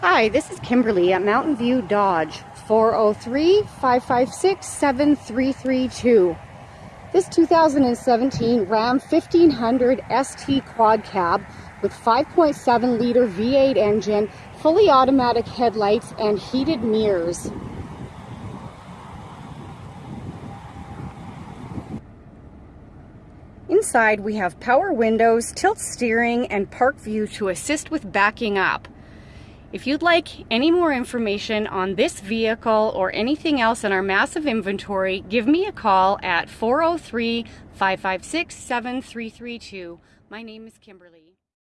Hi, this is Kimberly at Mountain View Dodge, 403-556-7332. This 2017 Ram 1500 ST Quad Cab with 5.7 liter V8 engine, fully automatic headlights, and heated mirrors. Inside we have power windows, tilt steering, and park view to assist with backing up. If you'd like any more information on this vehicle or anything else in our massive inventory, give me a call at 403 556 7332. My name is Kimberly.